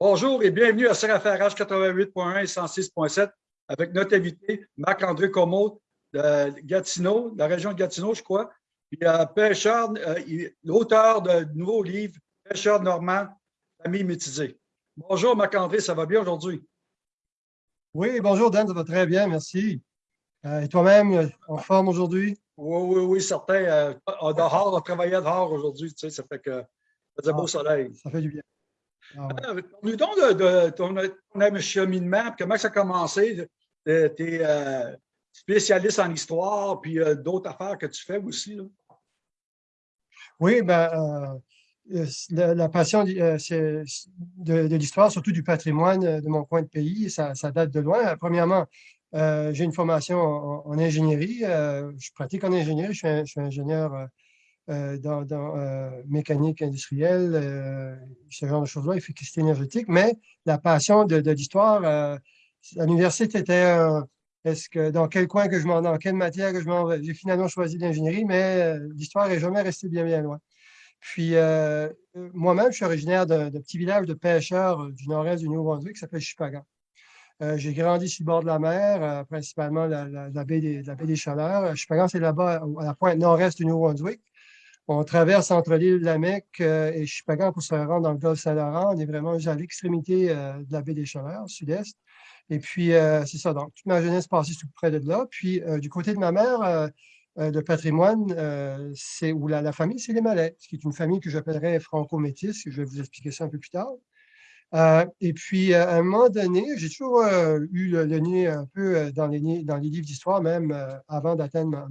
Bonjour et bienvenue à CRFRH 88.1 et 106.7 avec notre invité, Marc-André Comeau de Gatineau, de la région de Gatineau, je crois. Puis, euh, pêcheur, euh, l'auteur de nouveau livre, Pêcheur normand, famille métisée. Bonjour Marc-André, ça va bien aujourd'hui? Oui, bonjour Dan, ça va très bien, merci. Euh, et toi-même, en forme aujourd'hui? Oui, oui, oui, certain. dehors, on travaillait dehors aujourd'hui, tu sais, ça fait que ça faisait beau ah, soleil. Ça fait du bien. Ah nous donc de, ton, ton cheminement, comment ça a commencé? Tu es euh, spécialiste en histoire, puis euh, d'autres affaires que tu fais aussi. Là. Oui, ben, euh, la, passion de, de l'histoire, surtout du patrimoine de mon coin de pays, ça, date de loin. Premièrement, j'ai une formation en, ingénierie. je pratique en ingénierie. Je suis, ingénieur euh, dans, euh, mécanique industrielle, euh, ce genre de choses-là, efficacité énergétique, mais la passion de, l'histoire, à l'université, était est-ce que dans quel coin que je m'en dans quelle matière que je m'en. J'ai finalement choisi l'ingénierie, mais l'histoire n'est jamais restée bien, bien loin. Puis, moi-même, je suis originaire d'un petit village de pêcheurs du nord-est du Nouveau-Brunswick qui s'appelle Chupagan. j'ai grandi sur le bord de la mer, principalement la, baie des, la, baie des, Chaleurs. Chupagan, c'est là-bas, à la pointe nord-est du Nouveau-Brunswick. On traverse entre l'île de la Mecque euh, et Chupagan pour se rendre dans le golfe Saint-Laurent. On est vraiment à l'extrémité euh, de la baie des Chaleurs, sud-est. Et puis, euh, c'est ça. Donc, toute ma jeunesse passée tout près de là. Puis, du côté de ma mère, de patrimoine, c'est où la, famille, c'est les Malais, ce qui est une famille que j'appellerais franco-métis. Je vais vous expliquer ça un peu plus tard. Et puis, à un moment donné, j'ai toujours eu le, nez un peu dans les, dans les livres d'histoire, même avant d'atteindre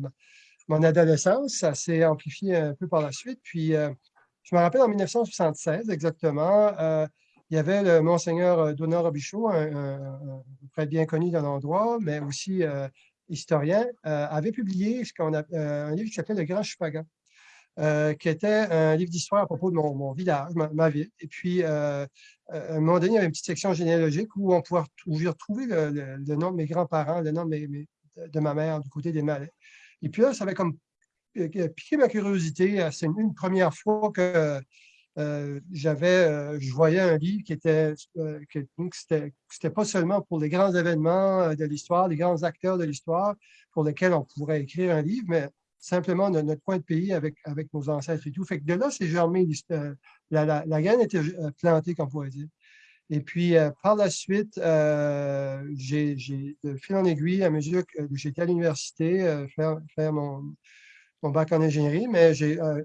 mon adolescence. Ça s'est amplifié un peu par la suite. Puis, euh, je me rappelle en 1976 exactement, euh, il y avait le Monseigneur euh, Donald Robichaud, un, bien connu dans l'endroit, mais aussi historien, avait publié ce qu'on a, un livre qui s'appelait Le Grand Chupagan. qui était un livre d'histoire à propos de mon, village, ma, ville. Et puis, à un moment donné, il y avait une petite section généalogique où on pouvait retrouver le, nom de mes grands-parents, le nom de, ma mère du côté des Malais. Et puis là, ça avait comme euh, piqué ma curiosité. C'est une première fois que euh, j'avais, euh, je voyais un livre qui était, que, c'était pas seulement pour les grands événements de l'histoire, les grands acteurs de l'histoire pour lesquels on pourrait écrire un livre, mais simplement de notre coin de pays avec, avec nos ancêtres et tout. Fait que de là, c'est germé, la, la, la, graine était plantée, comme on pourrait dire. Et puis, euh, par la suite, euh, j'ai, de fil en aiguille, à mesure que j'étais à l'université, euh, faire, mon, bac en ingénierie, mais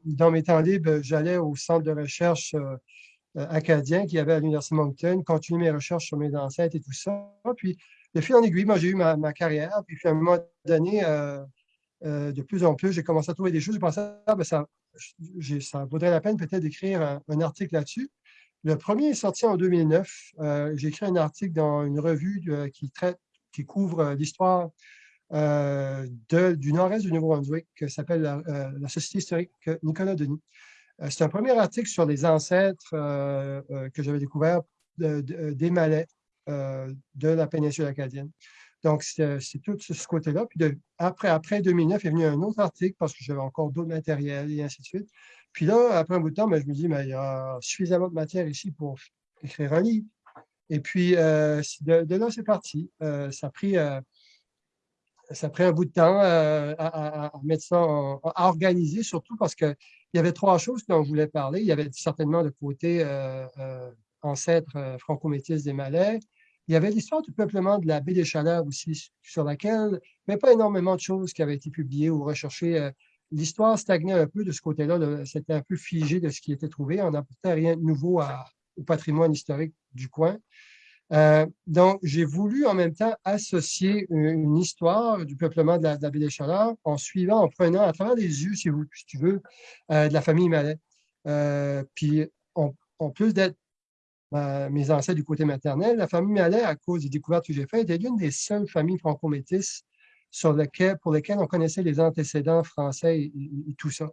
dans mes temps libres, j'allais au centre de recherche acadien qui avait à l'Université Moncton, continuer mes recherches sur mes ancêtres et tout ça. Puis, de fil en aiguille, moi, j'ai eu ma, carrière. Puis, à un moment donné, de plus en plus, j'ai commencé à trouver des choses. Je pensais, ah, ben, ça, vaudrait la peine peut-être d'écrire un article là-dessus. Le premier est sorti en 2009. Euh, j'ai écrit un article dans une revue qui traite, qui couvre euh, l'histoire euh, du nord-est du Nouveau-Brunswick, qui s'appelle la, Société historique Nicolas Denis. C'est un premier article sur les ancêtres que j'avais découvert des Malais de la péninsule acadienne. Donc, c'est tout ce côté-là. Puis après, après 2009, il est venu un autre article parce que j'avais encore d'autres matériels et ainsi de suite. Puis là, après un bout de temps, ben, je me dis, mais il y a suffisamment de matière ici pour écrire un livre. Et puis, euh, de, là, c'est parti. Euh, ça, a pris, euh, ça a pris un bout de temps à, mettre ça, à organiser, surtout parce qu'il y avait trois choses dont je voulais parler. Il y avait certainement le côté ancêtre franco-métis des Malais. Il y avait l'histoire du peuplement de la baie des Chaleurs aussi, sur laquelle avait pas énormément de choses qui avaient été publiées ou recherchées l'histoire stagnait un peu de ce côté-là. C'était un peu figé de ce qui était trouvé. On n'apportait rien de nouveau au patrimoine historique du coin. Euh, donc, j'ai voulu en même temps associer une, histoire du peuplement de la, baie des Chaleurs en suivant, en prenant à travers les yeux, si, tu veux, euh, de la famille. Euh, puis, en plus d'être mes ancêtres du côté maternel, la famille Mallet, à cause des découvertes que j'ai faites, était l'une des seules familles franco-métisses sur lequel, pour lesquels on connaissait les antécédents français et, tout ça.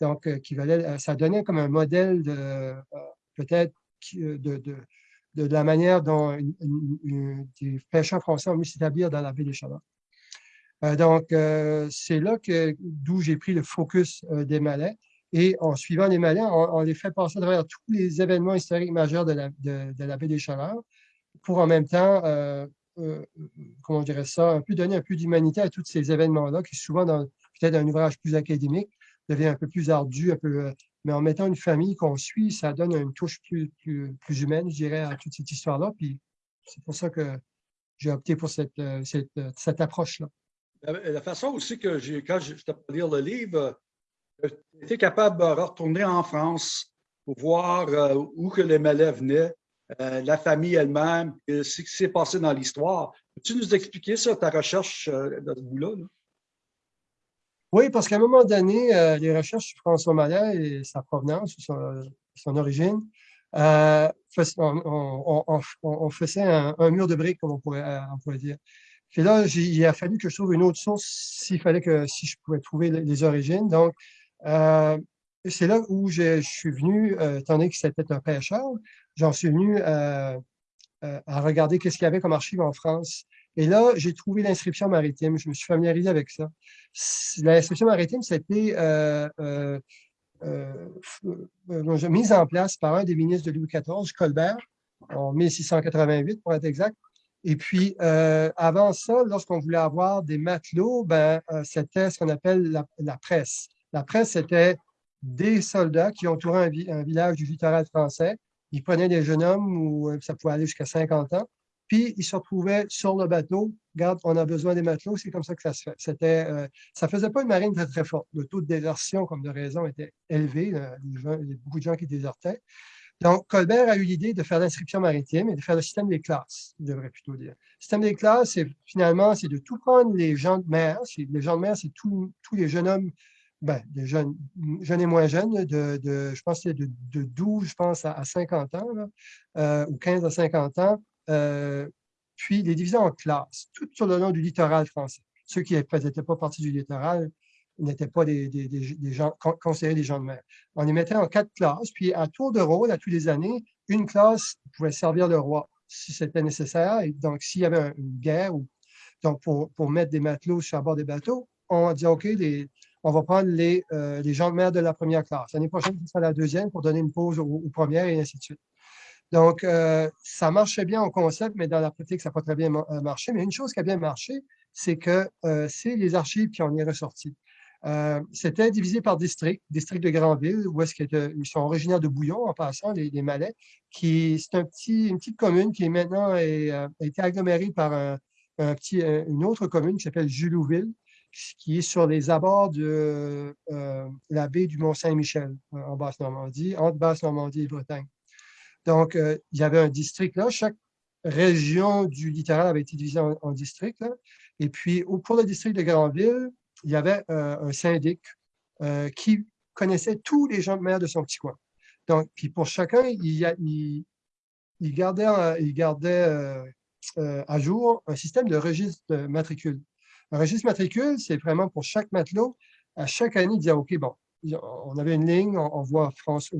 Donc, euh, qui valait, euh, ça donnait comme un modèle de euh, peut-être de, de, de, la manière dont les pêcheurs français ont pu s'établir dans la baie des Chaleurs. donc, c'est là que d'où j'ai pris le focus des Malais. Et en suivant les malins, on, les fait passer à travers tous les événements historiques majeurs de la, de, la baie des Chaleurs pour en même temps, euh, euh, comment on dirait ça, un peu donner un peu d'humanité à tous ces événements-là qui souvent dans peut-être un ouvrage plus académique devient un peu plus ardu, un peu, mais en mettant une famille qu'on suit, ça donne une touche plus, humaine, je dirais, à toute cette histoire-là. Puis c'est pour ça que j'ai opté pour cette, approche-là. La, façon aussi que j'ai, quand je, t'ai lire le livre, été capable de retourner en France pour voir euh, où que les malais venaient, euh, la famille elle-même, ce qui s'est passé dans l'histoire. Peux-tu nous expliquer ça, ta recherche euh, dans ce bout-là? Oui, parce qu'à un moment donné, les recherches sur François Malais et sa provenance, son, son origine, on, faisait un, mur de briques, comme on pourrait, dire. Puis là, il a fallu que je trouve une autre source s'il fallait que si je pouvais trouver les, origines. Donc, euh, c'est là où je, suis venu, euh, étant donné que c'était un pêcheur, j'en suis venu euh, à regarder qu'est-ce qu'il y avait comme archive en France. Et là, j'ai trouvé l'inscription maritime. Je me suis familiarisé avec ça. L'inscription maritime, c'était mise en place par un des ministres de Louis XIV, Colbert, en 1688 pour être exact. Et puis, avant ça, lorsqu'on voulait avoir des matelots, ben, c'était ce qu'on appelle la, presse. La presse, c'était des soldats qui entouraient un, village du littoral français. Ils prenaient des jeunes hommes, où euh, ça pouvait aller jusqu'à 50 ans, puis ils se retrouvaient sur le bateau. Regarde, on a besoin des matelots, c'est comme ça que ça se fait. C'était, ça ne faisait pas une marine très, très forte. Le taux de désertion, comme de raison, était élevé. il y a beaucoup de gens qui désertaient. Donc, Colbert a eu l'idée de faire l'inscription maritime et de faire le système des classes, je devrais plutôt dire. Le système des classes, c'est finalement, c'est de tout prendre les gens de mer. Les gens de mer, c'est tous les jeunes hommes, ben, des jeunes, jeunes et moins jeunes, de, de je pense de, de 12, je pense, à, 50 ans, euh, ou 15 à 50 ans, euh, puis les diviser en classes, tout sur le long du littoral français. Ceux qui n'étaient pas partie du littoral, n'étaient pas des, des, des, gens considérés des gens de mer. On les mettait en quatre classes, puis à tour de rôle, à tous les années, une classe pouvait servir le roi si c'était nécessaire. Et donc, s'il y avait une guerre, ou, donc pour, pour mettre des matelots sur bord des bateaux, on dit OK, les, on va prendre les, euh, les gens mer de la première classe. L'année prochaine, ce sera la deuxième pour donner une pause aux, premières et ainsi de suite. Donc, euh, ça marchait bien au concept, mais dans la pratique, ça n'a pas très bien euh, marché. Mais une chose qui a bien marché, c'est que c'est les archives qui en est ressorti. Euh, c'était divisé par district, district de Grandville, où est-ce qu'ils sont originaires de Bouillon, en passant, les, Malais, qui c'est une petite commune qui est maintenant euh, a été agglomérée par une autre commune qui s'appelle Julouville, qui est sur les abords de euh, la baie du Mont-Saint-Michel, en Basse-Normandie, entre Basse-Normandie et Bretagne. Donc, il y avait un district là. Chaque région du littoral avait été divisée en, districts. Et puis, pour le district de Grandville, il y avait euh, un syndic euh, qui connaissait tous les gens de mer de son petit coin. Donc, puis pour chacun, il, gardait, il gardait euh, à jour un système de registre de matricule. Un registre matricule, c'est vraiment pour chaque matelot, à chaque année, disait, OK, bon, on avait une ligne, on, voit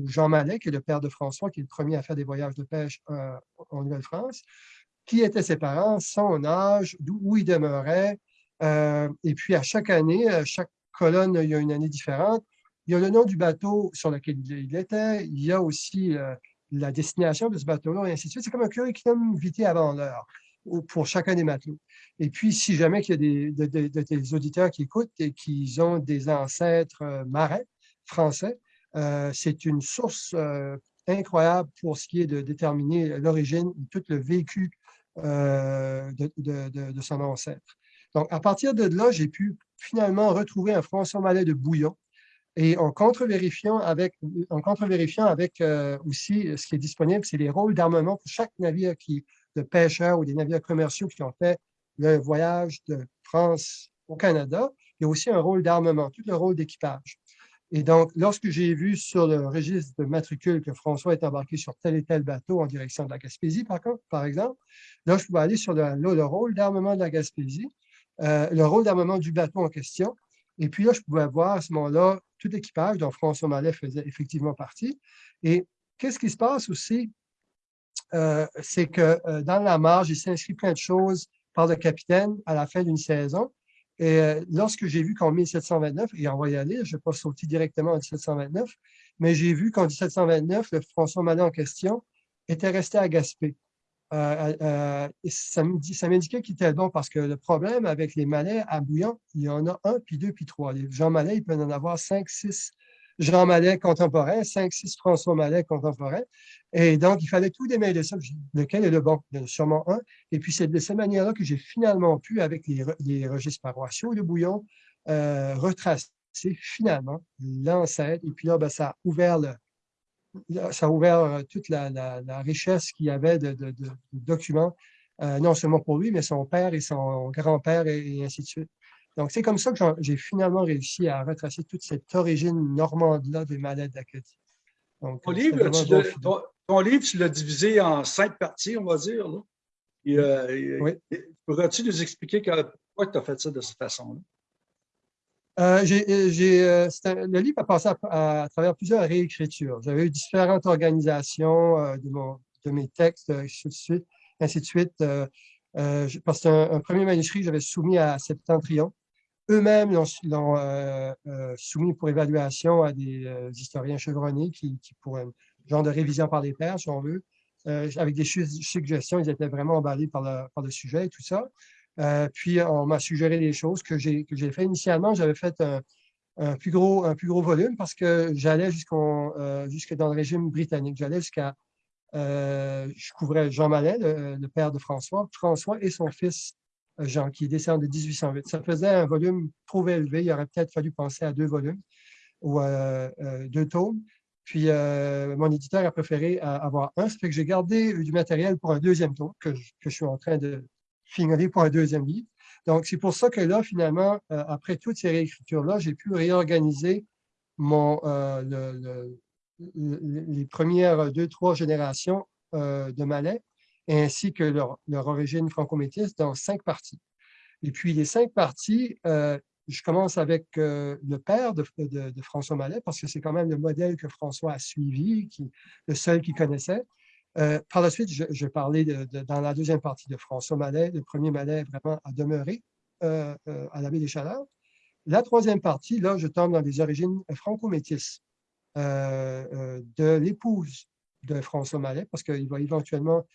Jean Mallet, qui est le père de François, qui est le premier à faire des voyages de pêche en Nouvelle-France, qui étaient ses parents, son âge, où il demeurait, euh, et puis, à chaque année, à chaque colonne, il y a une année différente. Il y a le nom du bateau sur lequel il était. Il y a aussi euh, la destination de ce bateau-là, et ainsi de suite. C'est comme un curriculum vitae avant l'heure pour chacun des matelots. Et puis, si jamais il y a des, auditeurs qui écoutent et qui ont des ancêtres euh, marins français, c'est une source incroyable pour ce qui est de déterminer l'origine, tout le vécu de, son ancêtre. Donc, à partir de là, j'ai pu finalement retrouver un François Mallet de Bouillon et en contre-vérifiant avec, en contre avec euh, aussi ce qui est disponible, c'est les rôles d'armement pour chaque navire qui, de pêcheurs ou des navires commerciaux qui ont fait le voyage de France au Canada. Il y a aussi un rôle d'armement, tout le rôle d'équipage. Et donc, lorsque j'ai vu sur le registre de matricule que François est embarqué sur tel et tel bateau en direction de la Gaspésie, par, exemple, là, je pouvais aller sur le, le rôle d'armement de la Gaspésie euh, le rôle d'armement du bateau en question. Et puis là, je pouvais voir à ce moment-là tout l'équipage dont François Mallet faisait effectivement partie. Et qu'est-ce qui se passe aussi? Euh, c'est que euh, dans la marge, il s'inscrit plein de choses par le capitaine à la fin d'une saison. Et lorsque j'ai vu qu'en 1729, et on va y aller, je ne vais pas sauter directement en 1729, mais j'ai vu qu'en 1729, le François Mallet en question était resté à Gaspé. Euh, euh, ça m'indiquait qu'il était bon parce que le problème avec les malais à Bouillon, il y en a un, puis deux, puis trois. Les Jean Malais, il peut en avoir cinq, six Jean Malais contemporains, cinq, six François Malais contemporains. Et donc, il fallait tout démêler ça. Lequel est le bon? Il y en a sûrement un. Et puis, c'est de cette manière-là que j'ai finalement pu, avec les, registres paroissiaux de Bouillon, euh, retracer finalement l'ancêtre. Et puis là, ben, ça a ouvert le, ça a ouvert euh, toute la, richesse qu'il y avait de, documents, euh, non seulement pour lui, mais son père et son grand-père et, ainsi de suite. Donc, c'est comme ça que j'ai finalement réussi à retracer toute cette origine normande-là des malades d'Acadie. Ton, euh, livre, tu l'as divisé en cinq parties, on va dire. oui. Pourrais-tu nous expliquer pourquoi tu as fait ça de cette façon-là? Euh, euh, euh, le livre a passé à, travers plusieurs réécritures. J'avais eu différentes organisations de, mon, de, mes textes, ainsi de suite. Ainsi de suite parce qu'un premier manuscrit, j'avais soumis à Septentrion. Eux-mêmes l'ont soumis pour évaluation à des historiens chevronnés qui, pour un genre de révision par les pairs, si on veut, avec des suggestions, ils étaient vraiment emballés par le, sujet et tout ça. Euh, puis, on m'a suggéré des choses que j'ai fait initialement. J'avais fait un, plus gros, volume parce que j'allais euh, jusque dans le régime britannique. J'allais jusqu'à, euh, je couvrais Jean Mallet, le, père de François, François et son fils Jean, qui décédé en 1808. Ça faisait un volume trop élevé. Il aurait peut-être fallu penser à deux volumes ou deux tomes. Puis, mon éditeur a préféré avoir un. Ça fait que j'ai gardé du matériel pour un deuxième tome que je suis en train de, finir pour un deuxième livre. Donc, c'est pour ça que là, finalement, euh, après toutes ces réécritures-là, j'ai pu réorganiser euh, les premières deux, trois générations euh, de Malais, ainsi que leur, origine franco-métisse dans cinq parties. Et puis, les cinq parties, je commence avec le père de, François Mallet, parce que c'est quand même le modèle que François a suivi, le seul qu'il connaissait. Euh, par la suite, je, je parlais dans la deuxième partie de François Mallet. Le premier Mallet vraiment euh, euh, à la baie des Chaleurs. La troisième partie, là, je tombe dans les origines franco-métisses de l'épouse de François Mallet, parce qu'il va éventuellement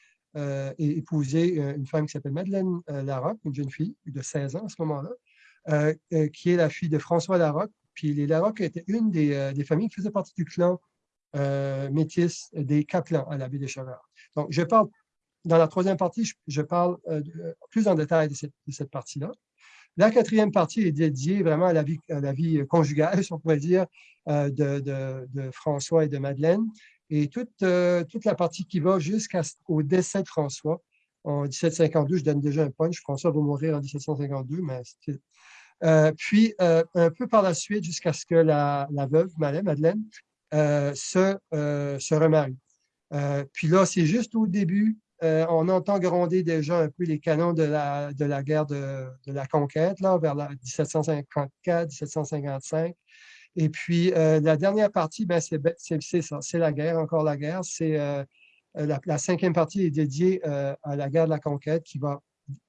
épouser une femme qui s'appelle Madeleine Larocque, une jeune fille de 16 ans à ce moment-là, qui est la fille de François Larocque. Puis les Larocque étaient une des, familles qui faisaient partie du clan euh, métis des Caplans à la baie des Chaleurs. Donc, je parle, dans la troisième partie, je, parle euh, plus en détail de cette, partie-là. La quatrième partie est dédiée vraiment à la vie, conjugale, si on pourrait dire, euh, de, François et de Madeleine. Et toute, toute la partie qui va jusqu'au décès de François. En 1752, je donne déjà un punch. François va mourir en 1752, mais puis, un peu par la suite, jusqu'à ce que la, la veuve, Madeleine, euh, se, euh, se remarie. Euh, puis là, c'est juste au début, on entend gronder déjà un peu les canons de la, de la guerre de, de la conquête, là, vers 1754-1755. Et puis, la dernière partie, ben, c'est ça, c'est la guerre, encore la guerre. C'est la, la, cinquième partie est dédiée à la guerre de la conquête qui va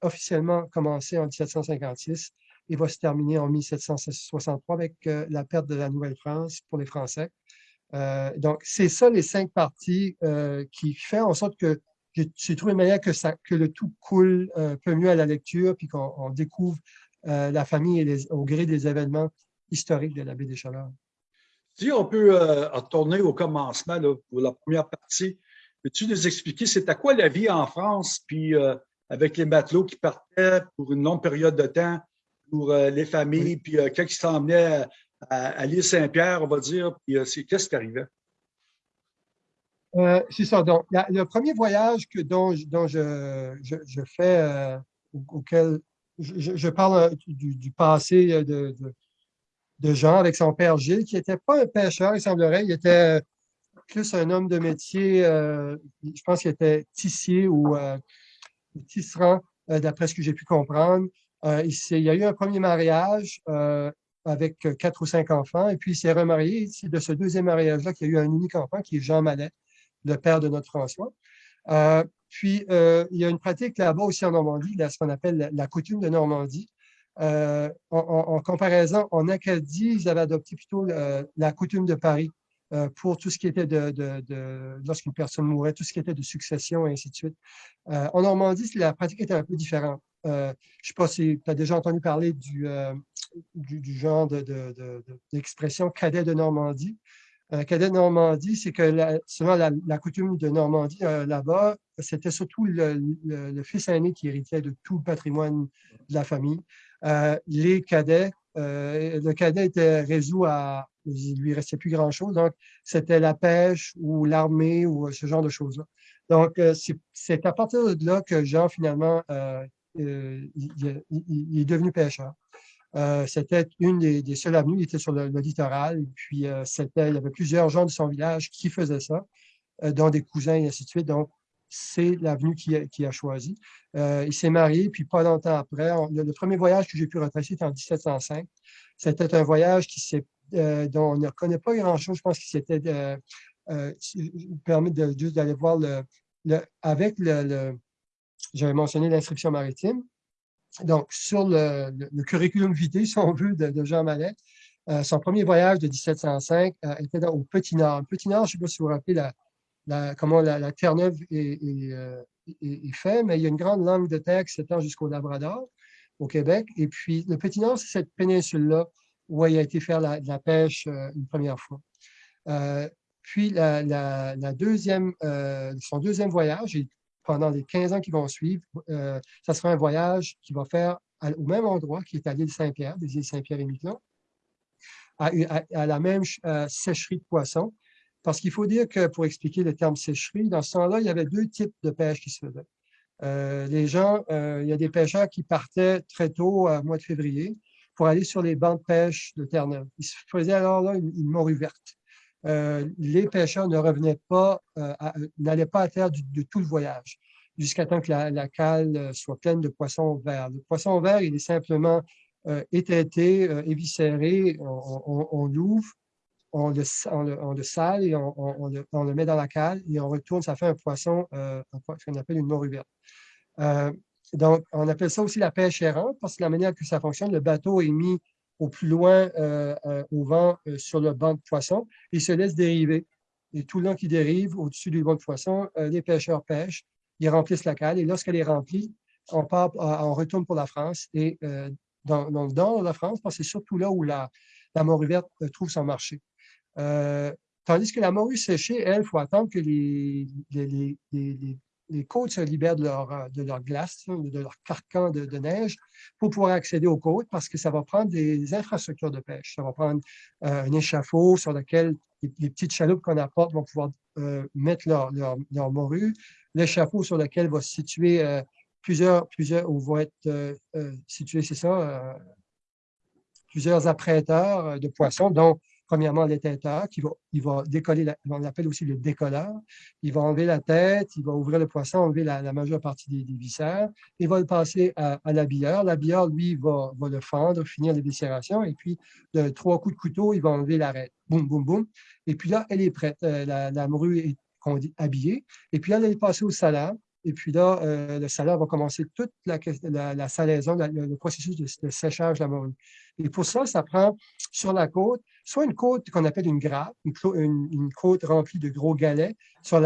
officiellement commencer en 1756 et va se terminer en 1763 avec la perte de la Nouvelle-France pour les Français. Euh, donc, c'est ça les cinq parties euh, qui font en sorte que j'ai trouvé une manière que, le tout coule un peu mieux à la lecture, puis qu'on découvre euh, la famille au gré des événements historiques de la baie des Chaleurs. Si on peut retourner au commencement pour la première partie, peux-tu nous expliquer c'était quoi la vie en France, puis avec les matelots qui partaient pour une longue période de temps, pour les familles, puis quand ils s'emmenaient à, l'île Saint-Pierre, on va dire, puis euh, qu'est-ce qui arrivait? Euh, c'est ça. Donc, le premier voyage que, dont, dont je, je, fais, euh, auquel je, parle du, passé de, de, Jean avec son père Gilles, qui n'était pas un pêcheur, il semblerait, il était plus un homme de métier, je pense qu'il était tissier ou tisserand, d'après ce que j'ai pu comprendre. il, y a eu un premier mariage avec euh, quatre ou cinq enfants. Et puis, il s'est remarié. C'est de ce deuxième mariage-là qu'il y a eu un unique enfant, qui est Jean Mallet, le père de notre François. Euh, puis, euh, il y a une pratique là-bas aussi en Normandie, là, ce qu'on appelle la, coutume de Normandie, en, comparaison, en Acadie, ils avaient adopté plutôt la coutume de Paris pour tout ce qui était de, lorsqu'une personne mourait, tout ce qui était de succession et ainsi de suite. en Normandie, la pratique était un peu différente. je ne sais pas si tu as déjà entendu parler du, du, genre d'expression cadet de Normandie. cadet de Normandie, c'est que selon la, coutume de Normandie, là-bas, c'était surtout le, fils aîné qui héritait de tout le patrimoine de la famille. Les cadets, le cadet était résolu à, il lui restait plus grand-chose. Donc, c'était la pêche ou l'armée ou ce genre de choses-là. Donc, c'est à partir de là que Jean, finalement, il, est devenu pêcheur. Euh, c'était une des, seules avenues, il était sur le, littoral, et puis euh, il y avait plusieurs gens de son village qui faisaient ça, euh, dont des cousins et ainsi de suite. Donc, c'est l'avenue qu'il a, a choisie. il s'est marié, puis pas longtemps après, le, premier voyage que j'ai pu retracer était en 1705. C'était un voyage qui dont on ne connaît pas grand-chose. Je pense qu'il s'était permis de, juste d'aller voir le, avec le j'avais mentionné l'inscription maritime. Donc, sur le, curriculum vitae, si on veut, de, Jean Mallet, euh, son premier voyage de 1705 euh, était au Petit Nord. Petit Nord, je ne sais pas si vous vous rappelez la, comment la, Terre-Neuve euh, est, faite, mais il y a une grande langue de terre qui s'étend jusqu'au Labrador, au Québec. Et puis, le Petit Nord, c'est cette péninsule-là où il a été faire la, la pêche une première fois. puis, la, deuxième, son deuxième voyage, pendant les 15 ans qui vont suivre, euh, ça sera un voyage qui va faire au même endroit, qui est à l'île Saint-Pierre, des îles Saint-Pierre et Miquelon, à, la même euh, sécherie de poissons. Parce qu'il faut dire que, pour expliquer le terme sécherie, dans ce temps-là, il y avait deux types de pêche qui se faisaient. Euh, les gens, il y a des pêcheurs qui partaient très tôt, au mois de février, pour aller sur les bancs de pêche de Terre-Neuve. Ils se faisaient alors là une, morue verte. Euh, les pêcheurs ne revenaient pas, euh, n'allaient pas à terre de tout le voyage, jusqu'à temps que la, cale euh, soit pleine de poissons verts. Le poisson vert, il est simplement étêté, éviscéré, on, l'ouvre, on le, sale et on, le, met dans la cale et on retourne, ça fait un poisson, ce qu'on appelle une morue verte. donc, on appelle ça aussi la pêche errante parce que la manière que ça fonctionne, le bateau est mis au plus loin euh, euh, au vent euh, sur le banc de poisson. Il se laisse dériver. Et tout le long qu'il dérive au-dessus du banc de poisson, les pêcheurs pêchent, ils remplissent la cale. Et lorsqu'elle est remplie, on, part, on retourne pour la France. Et dans, la France, parce que c'est surtout là où la morue verte trouve son marché. Tandis que la morue séchée, elle, il faut attendre que les, côtes se libèrent de leur, euh, de leur glace, de leur carcan de, neige pour pouvoir accéder aux côtes parce que ça va prendre des infrastructures de pêche. Ça va prendre euh, un échafaud sur lequel les, petites chaloupes qu'on apporte vont pouvoir euh, mettre leur, leur, leur morue, l'échafaud sur lequel va se situer plusieurs, plusieurs, ou vont être situés, c'est ça, plusieurs apprêteurs de poissons, dont premièrement l'éteinteur qui va, il va décoller, on l'appelle aussi le décolleur. Il va enlever la tête, il va ouvrir le poisson, enlever la, majeure partie des, viscères, il va le passer à, à l'habilleur. L'habilleur, lui, va, le fendre, finir l'éviscération, et puis de trois coups de couteau, il va enlever l'arête. Boum, boum, boum. Et puis là, elle est prête. Euh, la, la morue est habillée. Et puis là, elle est passée au salade. Et puis là, euh, le salade va commencer toute la, la, salaison, le, processus de, séchage de la morue. Et pour ça, ça prend sur la côte, soit une côte qu'on appelle une grappe, une, côte remplie de gros galets sur,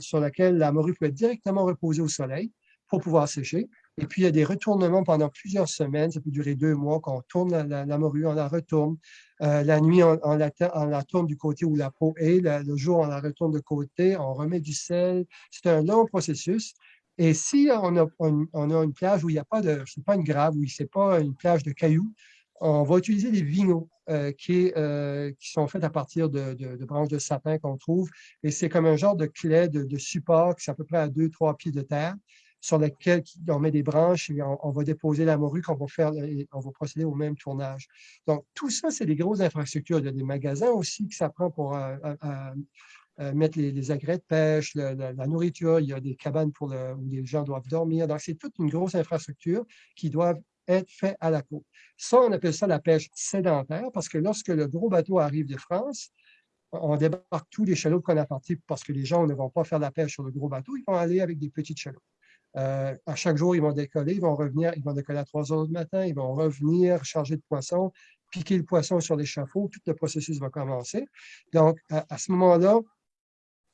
sur laquelle la morue peut être directement reposée au soleil pour pouvoir sécher. Et puis, il y a des retournements pendant plusieurs semaines. Ça peut durer deux mois qu'on tourne la, morue, on la retourne. Euh, la nuit, on, la, tourne du côté où la peau est. Le, jour, on la retourne de côté. On remet du sel. C'est un long processus. Et si on a, une plage où il n'y a pas de, c'est pas une grave, où c'est pas une plage de cailloux, on va utiliser des vinos euh, qui, euh, qui, sont faits à partir de, de, branches de sapin qu'on trouve. Et c'est comme un genre de clé, de, support qui est à peu près à deux, trois pieds de terre, sur lequel on met des branches et on, va déposer la morue qu'on va faire, on va procéder au même tournage. Donc, tout ça, c'est des grosses infrastructures. Il y a des magasins aussi que ça prend pour euh, mettre les, agrès de pêche, la, nourriture, il y a des cabanes pour où les gens doivent dormir. Donc, c'est toute une grosse infrastructure qui doit être fait à la côte. Ça, on appelle ça la pêche sédentaire parce que lorsque le gros bateau arrive de France, on débarque tous les chaloupes qu'on a partis parce que les gens ne vont pas faire la pêche sur le gros bateau, ils vont aller avec des petites chaloupes. À chaque jour, ils vont décoller, ils vont revenir, ils vont décoller à 3 heures du matin, ils vont revenir chargés de poissons, piquer le poisson sur l'échafaud, tout le processus va commencer. Donc, à, ce moment-là,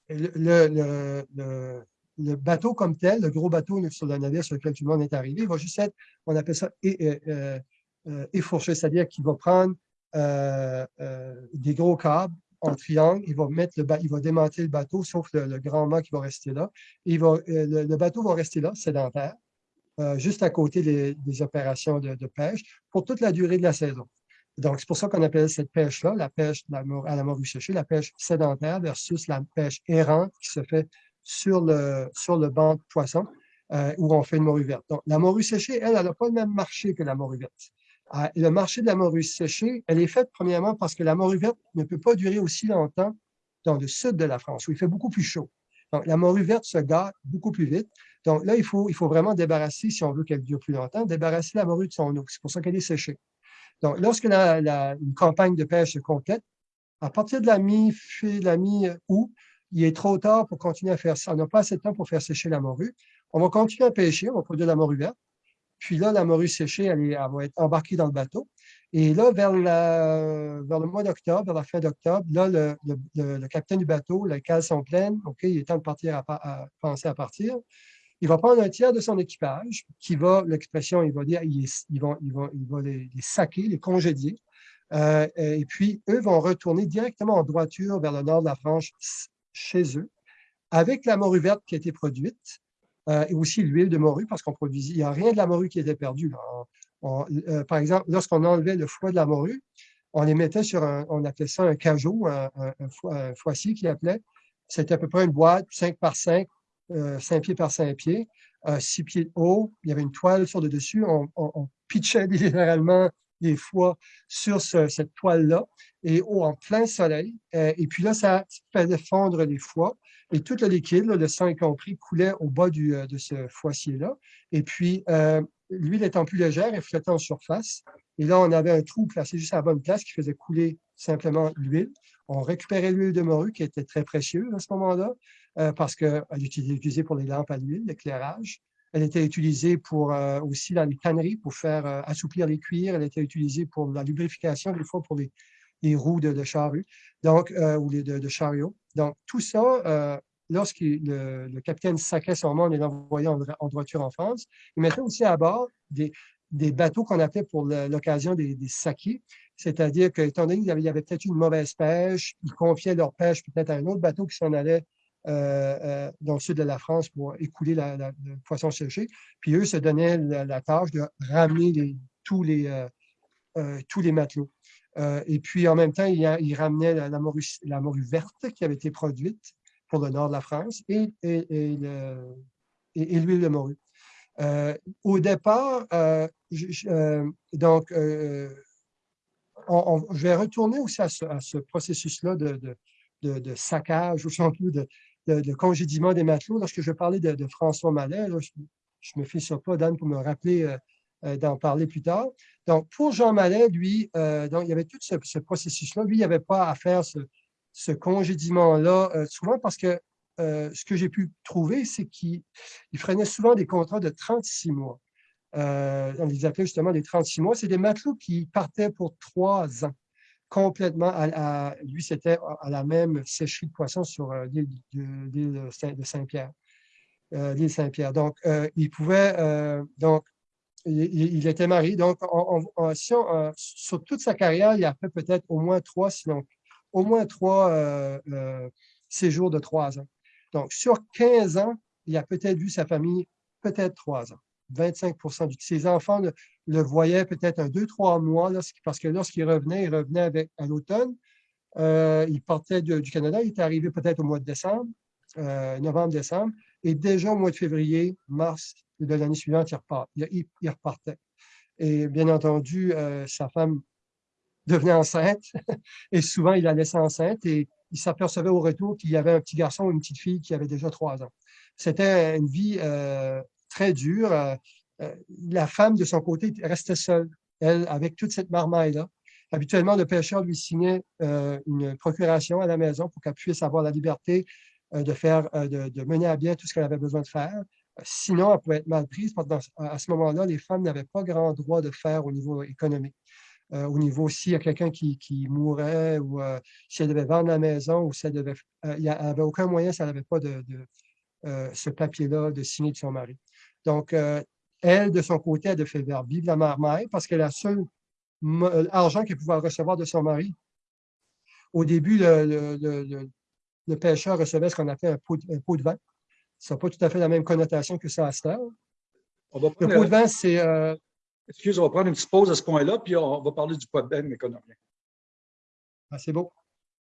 le, bateau comme tel, le gros bateau sur le navire sur lequel tout le monde est arrivé, il va juste être, on appelle ça effourché, c'est-à-dire qu'il va prendre des gros câbles en triangle, il va, mettre le il va le bateau, sauf le, grand mât qui va rester là. euh, le, bateau va rester là, sédentaire, euh, juste à côté des, opérations de, pêche, pour toute la durée de la saison. Donc, c'est pour ça qu'on appelle cette pêche-là, la pêche à la morue séchée, la pêche sédentaire versus la pêche errante qui se fait sur le, sur le banc de poisson, euh, où on fait une morue verte. Donc, la morue séchée, elle, elle n'a pas le même marché que la morue verte. Ah, le marché de la morue séchée, elle est faite premièrement parce que la morue verte ne peut pas durer aussi longtemps dans le sud de la France, où il fait beaucoup plus chaud. Donc, la morue verte se gâte beaucoup plus vite. Donc là, il faut, il faut vraiment débarrasser, si on veut qu'elle dure plus longtemps, débarrasser la morue de son eau. C'est pour ça qu'elle est séchée. Donc, lorsque la, une campagne de pêche se complète, à partir de la mi-août, il est trop tard pour continuer à faire ça. On n'a pas assez de temps pour faire sécher la morue. On va continuer à pêcher, on va produire de la morue verte. Puis là, la morue séchée, elle, va être embarquée dans le bateau. Et là, vers, le mois d'octobre, vers la fin d'octobre, là, le, capitaine du bateau, les cales sont pleines, OK, il est temps de partir à, penser à partir. Il va prendre un tiers de son équipage qui va, l'expression, il va dire, il, va, les, saquer, les congédier. Euh, et puis, eux vont retourner directement en droiture vers le nord de la France chez eux, avec la morue verte qui a été produite, euh, et aussi l'huile de morue, parce qu'on produisait, il n'y a rien de la morue qui était perdu. Euh, par exemple, lorsqu'on enlevait le foie de la morue, on les mettait sur un, on appelait ça un cajot, un, un, foissier qui appelait. C'était à peu près une boîte 5 par 5, 5 euh, pieds par 5 pieds, 6 pieds de haut. Il y avait une toile sur le dessus. On, pitchait littéralement les foies sur cette toile-là et en plein soleil. et puis là, ça faisait fondre les foies. Et tout le liquide, le sang y compris, coulait au bas euh, de ce foissier-là. Et puis, euh, l'huile étant plus légère, elle flottait en surface. Et là, on avait un trou placé juste à la bonne place qui faisait couler simplement l'huile. On récupérait l'huile de morue qui était très précieuse à ce moment-là euh, parce qu'elle était utilisée pour les lampes à l'huile, l'éclairage. Elle était utilisée pour, aussi dans les tanneries pour faire assouplir les cuirs. Elle était utilisée pour la lubrification, des fois pour les, les roues de, de donc, ou les de, de. Donc, tout ça, euh, lorsque le, capitaine sacrait son monde et l'envoyait en, droiture en France, il mettait aussi à bord des, bateaux qu'on appelait pour l'occasion des, des c'est-à-dire qu'étant donné qu'il y avait, peut-être une mauvaise pêche, ils confiaient leur pêche peut-être à un autre bateau qui s'en allait euh, euh, dans le sud de la France pour écouler le poisson séché. Puis eux se donnaient la, tâche de ramener tous, les, tous les matelots. Euh, et puis, en même temps, il, ramenait la, morue, verte qui avait été produite pour le nord de la France et, l'huile de morue. Euh, au départ, euh, donc, je vais retourner aussi à ce, processus-là de, de, saccage, ou surtout de, congédiement des matelots. Lorsque je parlais de, François Mallet, je ne me fie sur pas, Dan, pour me rappeler d'en parler plus tard. Donc, pour Jean Mallet, lui, euh, il y avait tout ce, processus-là. Lui, il n'y avait pas à faire ce, congédiement-là, euh, souvent parce que ce que j'ai pu trouver, c'est qu'il freinait souvent des contrats de 36 mois. on les appelait justement des 36 mois. C'est des matelots qui partaient pour trois ans complètement. À, lui, c'était à la même sécherie de poissons sur l'île de, Saint-Pierre. l'île Saint-Pierre. Donc, il pouvait, donc, il, était marié. Donc, sur toute sa carrière, il a fait peut-être au moins trois, sinon au moins trois euh, euh, séjours de trois ans. Donc, sur 15 ans, il a peut-être vu sa famille peut-être trois ans. 25% du Ses enfants le, voyaient peut-être un, deux, trois mois, parce que lorsqu'il revenait, il revenait avec, à l'automne. Euh, il partait du Canada, il était arrivé peut-être au mois de décembre, novembre-décembre, et déjà au mois de février, mars, de l'année suivante, il, repartait. Et bien entendu, euh, sa femme devenait enceinte et souvent il la laissait enceinte et il s'apercevait au retour qu'il y avait un petit garçon ou une petite fille qui avait déjà trois ans. C'était une vie euh, très dure. Euh, la femme, de son côté, restait seule, elle, avec toute cette marmaille-là. Habituellement, le pêcheur lui signait une procuration à la maison pour qu'elle puisse avoir la liberté de faire, de, mener à bien tout ce qu'elle avait besoin de faire Sinon, elle pouvait être mal prise parce que dans- à ce moment-là, les femmes n'avaient pas grand droit de faire au niveau économique. Euh, au niveau s'il y a quelqu'un qui, qui mourait ou euh, si elle devait vendre la maison ou si elle devait. euh, il avait aucun moyen, si elle n'avait pas de, euh, ce papier-là de signer de son mari. Donc, euh, elle, de son côté, elle a fait faire vivre la mère-mère parce que la seule euh, argent qu'elle pouvait recevoir de son mari, au début, le, pêcheur recevait ce qu'on appelle un un pot de vin. Ça n'a pas tout à fait la même connotation que ça à cette heure. On va Le pot de vin, c'est euh, excuse, on va prendre une petite pause à ce point-là, puis on va parler du pot de bain, mais qu'on a rien. ah, c'est beau.